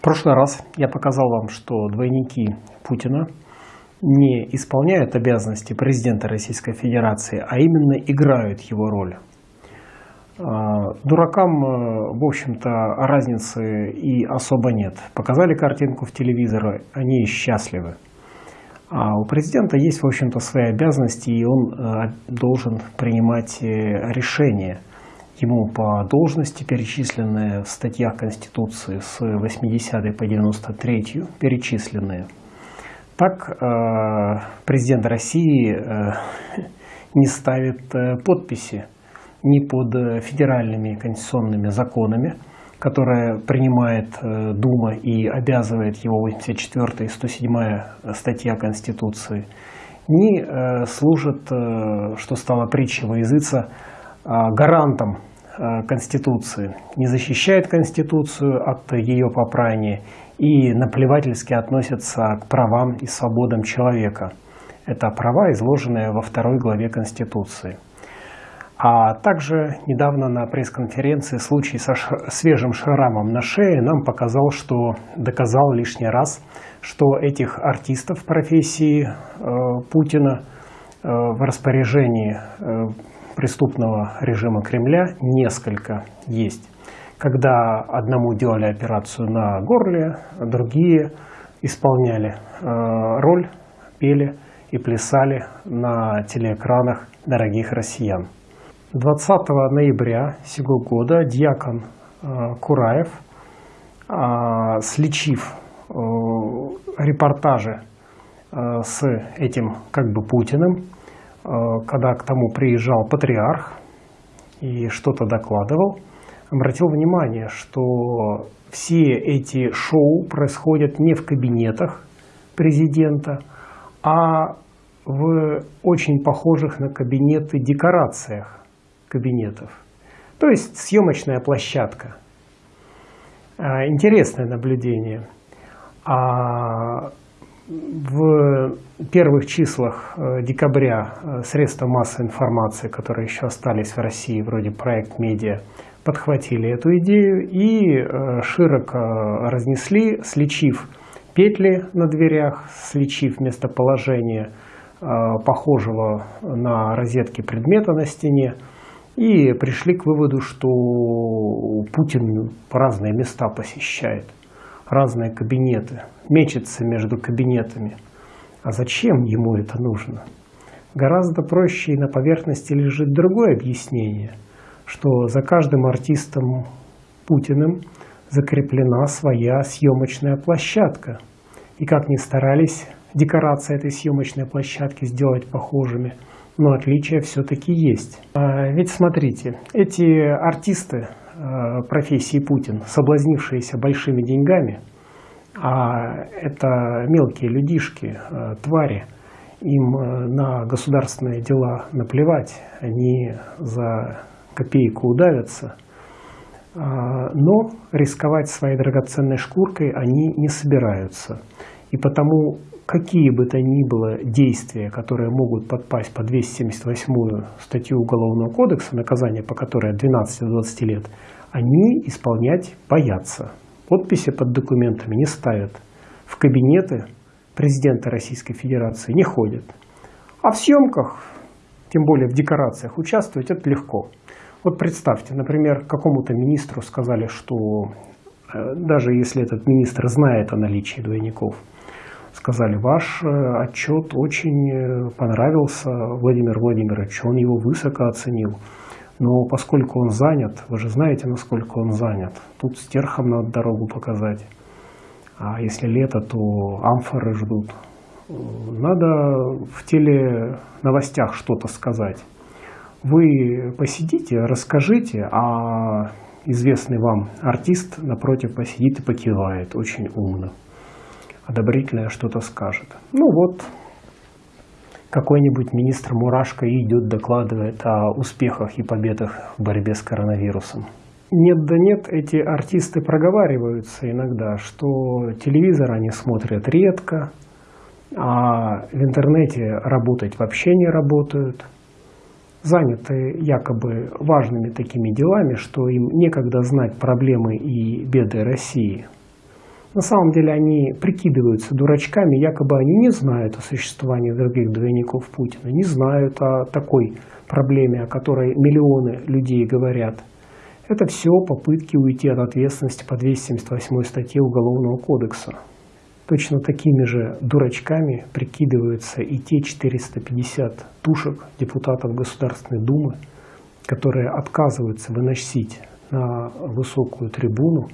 В прошлый раз я показал вам, что двойники Путина не исполняют обязанности президента Российской Федерации, а именно играют его роль. А, дуракам, э, в общем-то, разницы и особо нет. Показали картинку в телевизоре, они счастливы. А у президента есть, в общем-то, свои обязанности, и он э, должен принимать э, решения – ему по должности, перечисленные в статьях Конституции с 80 по 93 перечисленные. Так э, президент России э, не ставит э, подписи ни под федеральными конституционными законами, которые принимает Дума и обязывает его 84 и 107 статья Конституции, ни служит, что стало притчей во языца, гарантом Конституции, не защищает Конституцию от ее попрания и наплевательски относится к правам и свободам человека. Это права, изложенные во второй главе Конституции. А также недавно на пресс-конференции случай со свежим шрамом на шее нам показал, что доказал лишний раз, что этих артистов профессии э, Путина э, в распоряжении э, преступного режима Кремля несколько есть. Когда одному делали операцию на горле, другие исполняли э, роль, пели и плясали на телеэкранах дорогих россиян. 20 ноября сего года дьякон э, Кураев, э, сличив э, репортажи с этим как бы Путиным, когда к тому приезжал патриарх и что-то докладывал, обратил внимание, что все эти шоу происходят не в кабинетах президента, а в очень похожих на кабинеты декорациях кабинетов. То есть съемочная площадка. Э, интересное наблюдение. А в первых числах э, декабря э, средства массовой информации, которые еще остались в России, вроде проект «Медиа», подхватили эту идею и э, широко разнесли, сличив петли на дверях, сличив местоположение похожего на розетки предмета на стене, и пришли к выводу, что Путин разные места посещает – разные кабинеты, мечется между кабинетами. А зачем ему это нужно? Гораздо проще и на поверхности лежит другое объяснение, что за каждым артистом Путиным закреплена своя съемочная площадка. И как ни старались декорации этой съемочной площадки сделать похожими, но отличия все-таки есть. А ведь смотрите, эти артисты профессии Путин, соблазнившиеся большими деньгами, а это мелкие людишки, э, твари, им э, на государственные дела наплевать, они за копейку удавятся, но рисковать своей драгоценной шкуркой они не собираются. И потому какие бы то ни было действия, которые могут подпасть по 278 статью Уголовного кодекса, наказание по которой от 12 до 20 лет, они исполнять боятся. Подписи под документами не ставят. В кабинеты президента Российской Федерации не ходят. А в съемках, тем более в декорациях, участвовать это легко. Вот представьте, например, какому-то министру сказали, что э, даже если этот министр знает о наличии двойников – сказали, ваш э, отчет очень э, понравился Владимиру Владимировичу, он его высоко оценил. Но поскольку он занят, вы же знаете, насколько он занят, тут стерхом надо дорогу показать. А если лето, то амфоры ждут. Надо в теле новостях что-то сказать. Вы посидите, расскажите, а известный вам артист напротив посидит и покивает очень умно одобрительное что-то скажет. Ну вот, какой-нибудь министр Мурашко идет, докладывает о успехах и победах в борьбе с коронавирусом. Нет да нет, эти артисты проговариваются иногда, что телевизор они смотрят редко, а в интернете работать вообще не работают. Заняты якобы важными такими делами, что им некогда знать проблемы и беды России – На самом деле они прикидываются дурачками, якобы они не знают о существовании других двойников Путина, не знают о такой проблеме, о которой миллионы людей говорят. Это все попытки уйти от ответственности по 278 статье Уголовного кодекса. Точно такими же дурачками прикидываются и те 450 тушек депутатов Государственной Думы, которые отказываются выносить на высокую трибуну,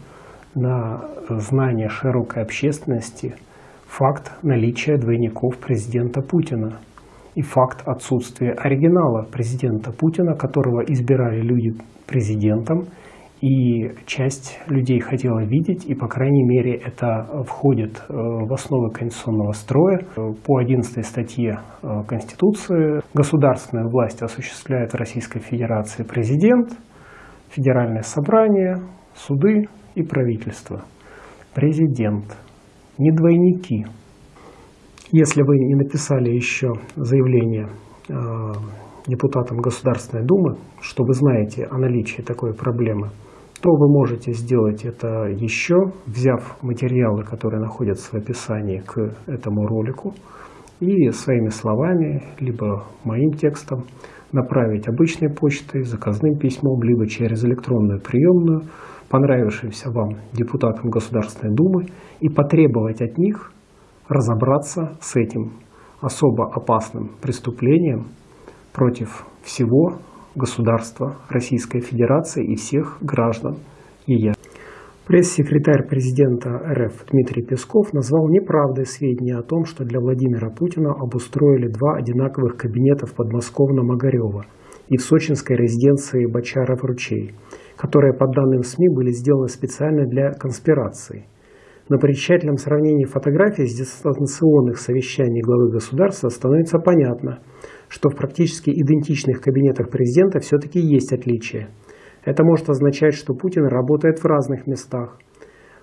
на знание широкой общественности факт наличия двойников президента Путина и факт отсутствия оригинала президента Путина, которого избирали люди президентом и часть людей хотела видеть, и, по крайней мере, это входит э, в основы конституционного строя. По 11 статье э, Конституции государственную власть осуществляет в Российской Федерации президент, Федеральное собрание, суды и правительство. Президент, не двойники. Если вы не написали еще заявление э, депутатам Государственной Думы, что вы знаете о наличии такой проблемы, то вы можете сделать это еще, взяв материалы, которые находятся в описании к этому ролику, и своими словами, либо моим текстом направить обычной почтой, заказным письмом, либо через электронную приемную понравившимся вам депутатам Государственной Думы и потребовать от них разобраться с этим особо опасным преступлением против всего государства Российской Федерации и всех граждан ее. Пресс-секретарь президента РФ Дмитрий Песков назвал неправдой сведения о том, что для Владимира Путина обустроили два одинаковых кабинета в подмосковном Огарево и в сочинской резиденции Бочаров-Ручей, которые, по данным СМИ, были сделаны специально для конспирации. Но при тщательном сравнении фотографий с дистанционных совещаний главы государства становится понятно – что в практически идентичных кабинетах президента все-таки есть отличия. Это может означать, что Путин работает в разных местах,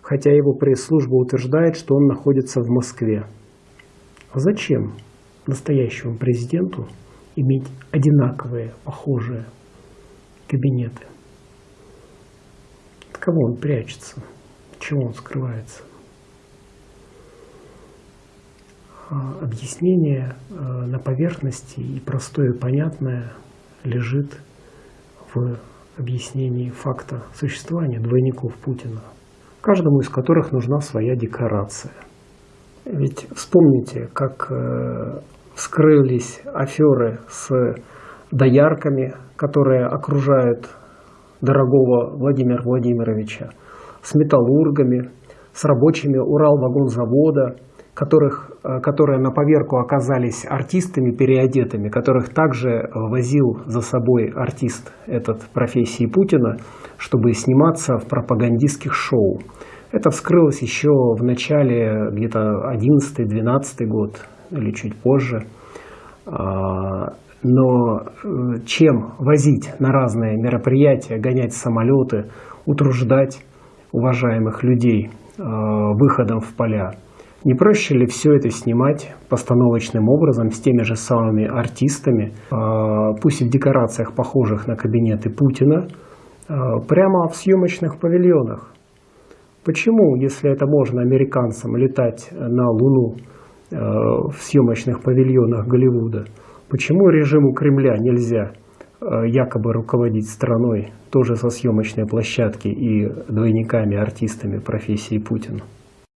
хотя его пресс-служба утверждает, что он находится в Москве. А зачем настоящему президенту иметь одинаковые, похожие кабинеты? Кого он прячется? Чего он скрывается? А, объяснение а, на поверхности и простое и понятное лежит в объяснении факта существования двойников Путина, каждому из которых нужна своя декорация. Ведь вспомните, как э, вскрылись аферы с доярками, которые окружают дорогого Владимира Владимировича, с металлургами, с рабочими Уралвагонзавода – которых, э, которые на поверку оказались артистами переодетыми, которых также возил за собой артист этот профессии Путина, чтобы сниматься в пропагандистских шоу. Это вскрылось еще в начале где-то 11-12 год или чуть позже. Но э, чем возить на разные мероприятия, гонять самолеты, утруждать уважаемых людей э, выходом в поля? Не проще ли все это снимать постановочным образом с теми же самыми артистами, а, пусть и в декорациях, похожих на кабинеты Путина, прямо в съемочных павильонах? Почему, если это можно американцам летать на Луну в съемочных павильонах Голливуда, почему режиму Кремля нельзя якобы руководить страной тоже со съемочной площадки и двойниками артистами профессии Путина?